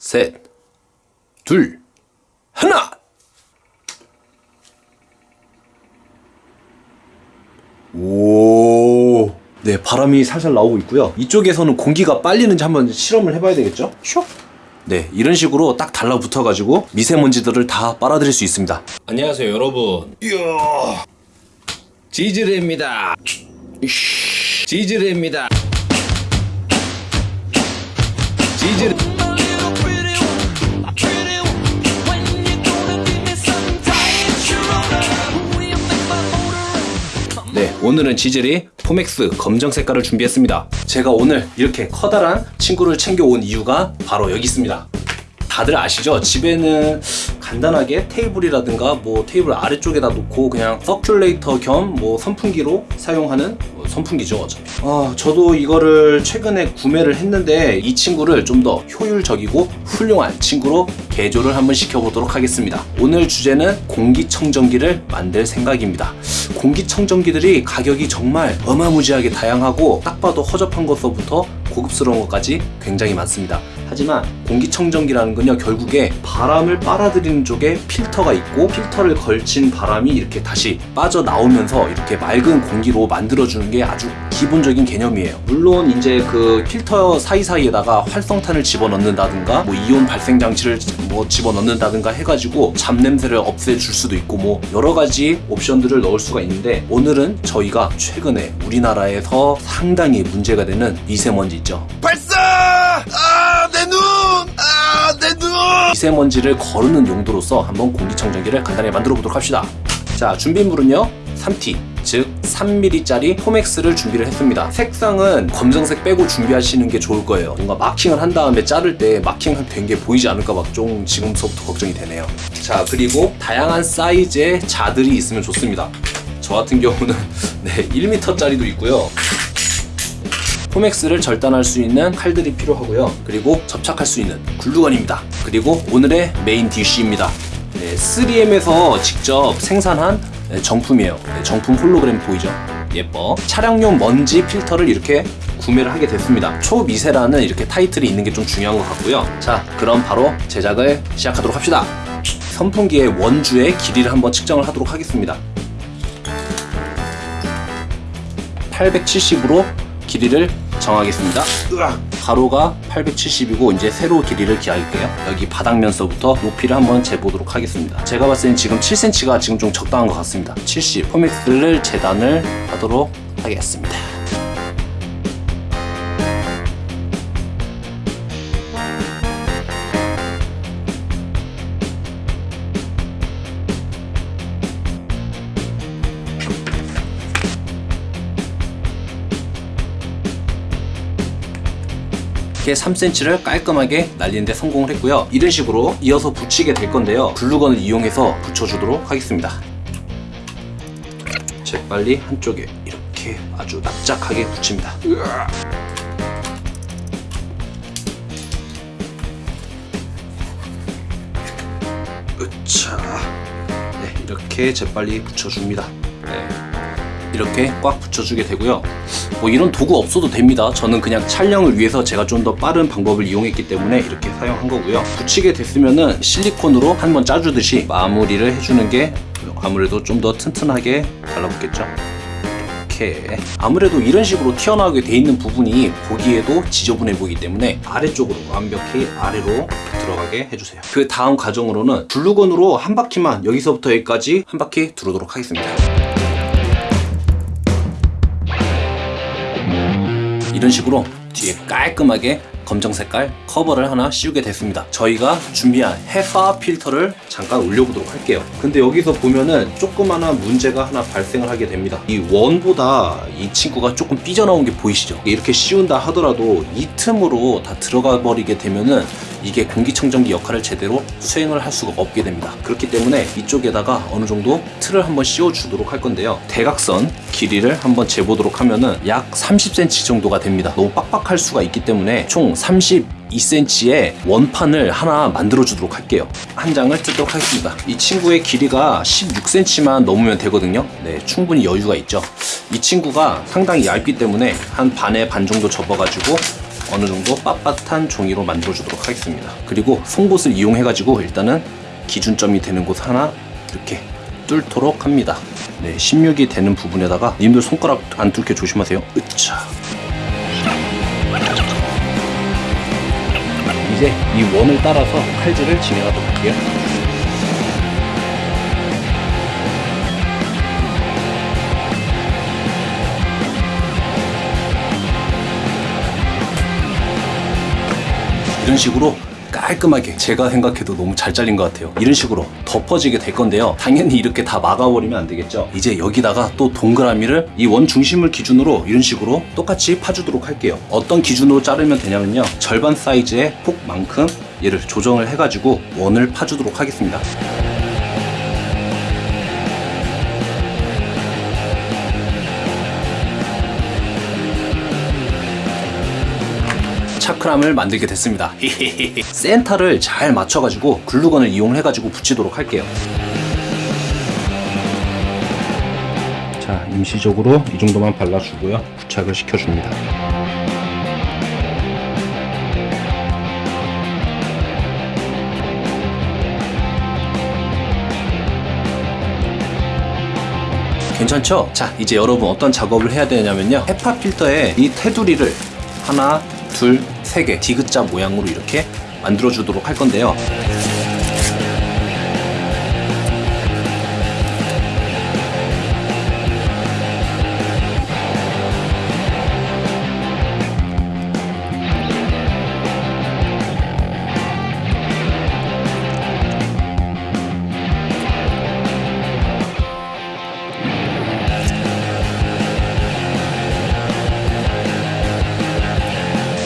셋, 둘, 하나! 오. 네, 바람이 살살 나오고 있고요. 이쪽에서는 공기가 빨리는지 한번 실험을 해봐야 되겠죠? 슉! 네, 이런 식으로 딱 달라붙어가지고 미세먼지들을 다 빨아들일 수 있습니다. 안녕하세요, 여러분. 이야. 지즈레입니다. 지즈레입니다. 지즈레. 오늘은 지젤이 포맥스 검정 색깔을 준비했습니다. 제가 오늘 이렇게 커다란 친구를 챙겨온 이유가 바로 여기 있습니다. 다들 아시죠? 집에는 간단하게 테이블이라든가 뭐 테이블 아래쪽에다 놓고 그냥 서큘레이터 겸 뭐 선풍기로 사용하는 뭐 선풍기죠 어차피. 아 저도 이거를 최근에 구매를 했는데 이 친구를 좀 더 효율적이고 훌륭한 친구로 개조를 한번 시켜보도록 하겠습니다. 오늘 주제는 공기청정기를 만들 생각입니다. 공기청정기들이 가격이 정말 어마무지하게 다양하고 딱 봐도 허접한 것서부터 고급스러운 것까지 굉장히 많습니다 하지만 공기청정기라는 건요 결국에 바람을 빨아들이는 쪽에 필터가 있고 필터를 걸친 바람이 이렇게 다시 빠져나오면서 이렇게 맑은 공기로 만들어주는 게 아주 기본적인 개념이에요 물론 이제 그 필터 사이사이에다가 활성탄을 집어넣는다든가 뭐 이온 발생 장치를 뭐 집어넣는다든가 해가지고 잡냄새를 없애줄 수도 있고 뭐 여러 가지 옵션들을 넣을 수가 있는데 오늘은 저희가 최근에 우리나라에서 상당히 문제가 되는 미세먼지 있죠 발사! 아, 내 눈! 아, 내 눈! 미세먼지를 거르는 용도로서 한번 공기청정기를 간단히 만들어 보도록 합시다. 자, 준비물은요. 3T, 즉 3mm짜리 포맥스를 준비를 했습니다. 색상은 검정색 빼고 준비하시는 게 좋을 거예요. 뭔가 마킹을 한 다음에 자를 때 마킹 된게 보이지 않을까 막 좀 지금서부터 걱정이 되네요. 자, 그리고 다양한 사이즈의 자들이 있으면 좋습니다. 저 같은 경우는 네, 1m짜리도 있고요. 포맥스를 절단할 수 있는 칼들이 필요하고요. 그리고 접착할 수 있는 글루건입니다. 그리고 오늘의 main dish입니다. 네, 3M에서 직접 생산한 네, 정품이에요. 네, 정품 홀로그램 보이죠? 예뻐. 차량용 먼지 필터를 이렇게 구매를 하게 됐습니다. 초미세라는 이렇게 타이틀이 있는 게 좀 중요한 것 같고요. 자, 그럼 바로 제작을 시작하도록 합시다. 선풍기의 원주의 길이를 한번 측정을 하도록 하겠습니다. 870으로 길이를 정하겠습니다. 으악! 가로가 870이고 이제 세로 길이를 기할게요. 여기 바닥면서부터 높이를 한번 재보도록 하겠습니다. 제가 봤을 땐 지금 7cm가 지금 좀 적당한 것 같습니다. 70 포맥스를 재단을 하도록 하겠습니다. 이렇게 3cm를 깔끔하게 날리는데 성공을 했고요. 이런 식으로 이어서 붙이게 될 건데요. 글루건을 이용해서 붙여주도록 하겠습니다. 재빨리 한쪽에 이렇게 아주 납작하게 붙입니다. 으차. 네, 이렇게 재빨리 붙여줍니다. 네. 이렇게 꽉 붙여주게 되고요. 뭐 이런 도구 없어도 됩니다. 저는 그냥 촬영을 위해서 제가 좀 더 빠른 방법을 이용했기 때문에 이렇게 사용한 거고요. 붙이게 됐으면은 실리콘으로 한번 짜주듯이 마무리를 해주는 게 아무래도 좀 더 튼튼하게 달라붙겠죠. 아무래도 이런 식으로 튀어나오게 돼 있는 부분이 보기에도 지저분해 보이기 때문에 아래쪽으로 완벽히 아래로 들어가게 해주세요. 그 다음 과정으로는 글루건으로 한 바퀴만 여기서부터 여기까지 한 바퀴 두르도록 하겠습니다. 이런 식으로 뒤에 깔끔하게 검정 색깔 커버를 하나 씌우게 됐습니다. 저희가 준비한 헤파 필터를 잠깐 올려보도록 할게요. 근데 여기서 보면은 조그마한 문제가 하나 발생을 하게 됩니다. 이 원보다 이 친구가 조금 삐져나온 게 보이시죠? 이렇게 씌운다 하더라도 이 틈으로 다 들어가 버리게 되면은 이게 공기청정기 역할을 제대로 수행을 할 수가 없게 됩니다. 그렇기 때문에 이쪽에다가 어느 정도 틀을 한번 씌워 주도록 할 건데요. 대각선 길이를 한번 재보도록 하면은 약 30cm 정도가 됩니다. 너무 빡빡할 수가 있기 때문에 총 32cm의 원판을 하나 만들어 주도록 할게요. 한 장을 뜯도록 하겠습니다. 이 친구의 길이가 16cm만 넘으면 되거든요. 네, 충분히 여유가 있죠. 이 친구가 상당히 얇기 때문에 한 반에 반 정도 접어가지고 어느 정도 빳빳한 종이로 만들어 주도록 하겠습니다. 그리고 송곳을 이용해 가지고 일단은 기준점이 되는 곳 하나 이렇게 뚫도록 합니다. 네, 16이 되는 부분에다가 님들 손가락 안 뚫게 조심하세요. 으차. 이제 이 원을 따라서 칼질을 진행하도록 할게요. 이런 식으로 깔끔하게 제가 생각해도 너무 잘 잘린 것 같아요. 이런 식으로 덮어지게 될 건데요. 당연히 이렇게 다 막아버리면 안 되겠죠. 이제 여기다가 또 동그라미를 이 원 중심을 기준으로 이런 식으로 똑같이 파주도록 할게요. 어떤 기준으로 자르면 되냐면요. 절반 사이즈의 폭만큼 얘를 조정을 해가지고 원을 파주도록 하겠습니다 차크람을 만들게 됐습니다. 센터를 잘 맞춰가지고 글루건을 이용해가지고 붙이도록 할게요. 자, 임시적으로 이 정도만 발라주고요. 부착을 시켜줍니다. 괜찮죠? 자, 이제 여러분 어떤 작업을 해야 되냐면요. 헤파 필터에 이 테두리를 하나, 둘, 세개 디귿자 모양으로 이렇게 만들어 주도록 할 건데요.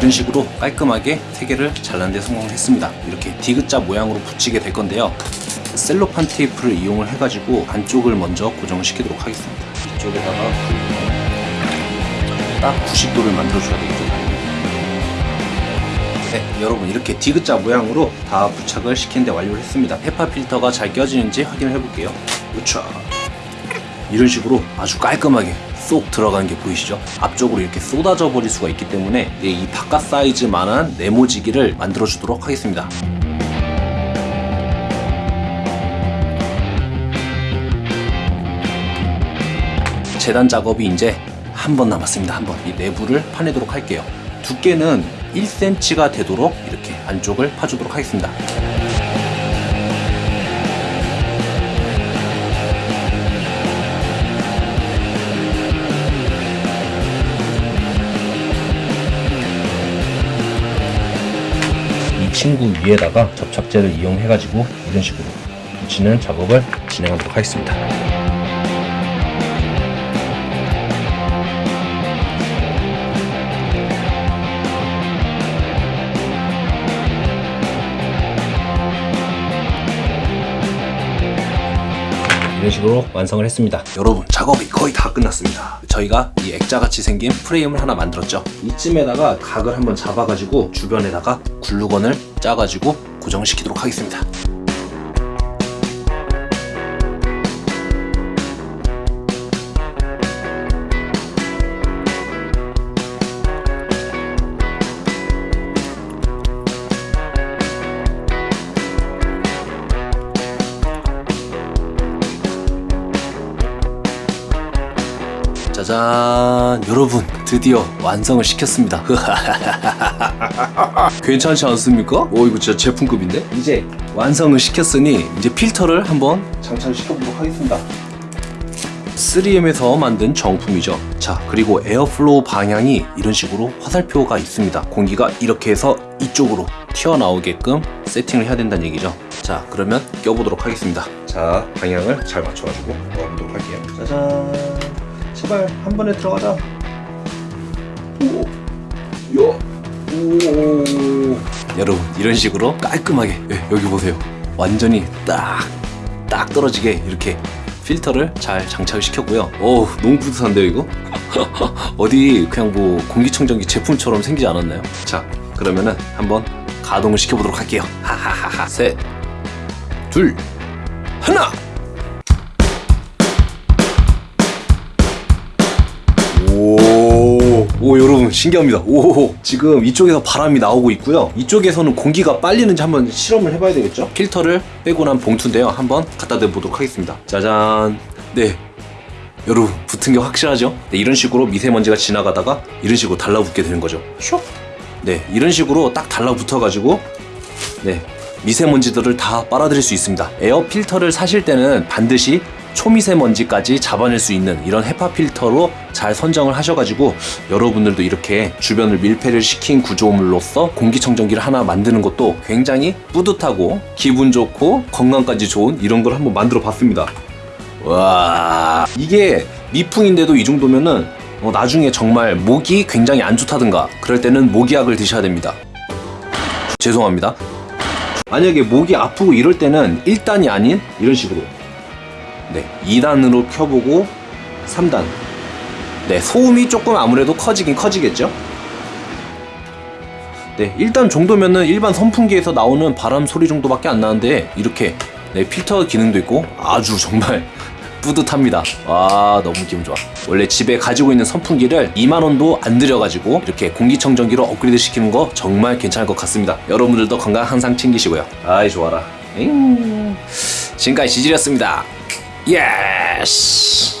이런 식으로 깔끔하게 세 개를 잘라는 데 성공했습니다. 이렇게 디귿자 모양으로 붙이게 될 건데요. 셀로판 테이프를 이용을 해가지고 안쪽을 먼저 고정을 시키도록 하겠습니다. 이쪽에다가 딱 90도를 만들어줘야 되겠죠. 네, 여러분 이렇게 디귿자 모양으로 다 부착을 시킨 데 완료를 했습니다. 헤파 필터가 잘 껴지는지 확인을 해볼게요. 우차. 이런 식으로 아주 깔끔하게 쏙 들어가는 게 보이시죠? 앞쪽으로 이렇게 쏟아져 버릴 수가 있기 때문에 이 바깥 사이즈만한 네모지기를 만들어 주도록 하겠습니다. 재단 작업이 이제 한 번 남았습니다. 한 번. 이 내부를 파내도록 할게요. 두께는 1cm가 되도록 이렇게 안쪽을 파주도록 하겠습니다. 친구 위에다가 접착제를 이용해 가지고 이런 식으로 붙이는 작업을 진행하도록 하겠습니다. 이런 식으로 완성을 했습니다. 여러분 작업이 거의 다 끝났습니다. 저희가 이 액자같이 생긴 프레임을 하나 만들었죠. 이쯤에다가 각을 한번 잡아가지고 주변에다가 글루건을 짜가지고 고정시키도록 하겠습니다. 짜잔 여러분 드디어 완성을 시켰습니다. 괜찮지 않습니까? 오 이거 진짜 제품급인데? 이제 완성을 시켰으니 이제 필터를 한번 장착을 시켜보도록 하겠습니다. 3M에서 만든 정품이죠. 자 그리고 airflow 방향이 이런 식으로 화살표가 있습니다. 공기가 이렇게 해서 이쪽으로 튀어나오게끔 세팅을 해야 된다는 얘기죠. 자 그러면 껴보도록 하겠습니다. 자 방향을 잘 맞춰가지고 넣어보도록 할게요 짜잔 제발 한 번에 들어가자. 오, 야, 오. 여러분 이런 식으로 깔끔하게 예, 여기 보세요. 완전히 딱, 딱 떨어지게 이렇게 필터를 잘 장착을 시켰고요. 오, 너무 뿌듯한데요 이거? 어디 그냥 뭐 공기청정기 제품처럼 생기지 않았나요? 자, 그러면은 한번 가동을 시켜보도록 할게요. 하하하하. 셋, 둘, 하나. 오 신기합니다. 오 지금 이쪽에서 바람이 나오고 있고요. 이쪽에서는 공기가 빨리는지 한번 실험을 해봐야 되겠죠? 필터를 빼고 난 봉투인데요. 한번 갖다 대보도록 하겠습니다. 짜잔. 네. 여러분 붙은 게 확실하죠? 네, 이런 식으로 미세먼지가 지나가다가 이런 식으로 달라붙게 되는 거죠. 슉. 네 이런 식으로 딱 달라붙어 가지고 네 미세먼지들을 다 빨아들일 수 있습니다. 에어 필터를 사실 때는 반드시 초미세먼지까지 잡아낼 수 있는 이런 헤파 필터로 잘 선정을 하셔가지고 여러분들도 이렇게 주변을 밀폐를 시킨 구조물로서 공기청정기를 하나 만드는 것도 굉장히 뿌듯하고 기분 좋고 건강까지 좋은 이런 걸 한번 만들어 봤습니다. 와 이게 미풍인데도 이 정도면은 어, 나중에 정말 목이 굉장히 안 좋다든가 그럴 때는 모기약을 드셔야 됩니다. 죄송합니다. 만약에 목이 아프고 이럴 때는 1단이 아닌 이런 식으로 네 2단으로 켜보고 3단 네 소음이 조금 아무래도 커지긴 커지겠죠 네 일단 정도면은 일반 선풍기에서 나오는 바람 소리 정도밖에 안 나는데 이렇게 네 필터 기능도 있고 아주 정말 뿌듯합니다. 와 너무 기분 좋아. 원래 집에 가지고 있는 선풍기를 2만 원도 안 들여가지고 이렇게 공기청정기로 업그레이드 시키는 거 정말 괜찮을 것 같습니다. 여러분들도 건강 항상 챙기시고요. 아이 좋아라. 잉. 지금까지 지질이었습니다. 예스.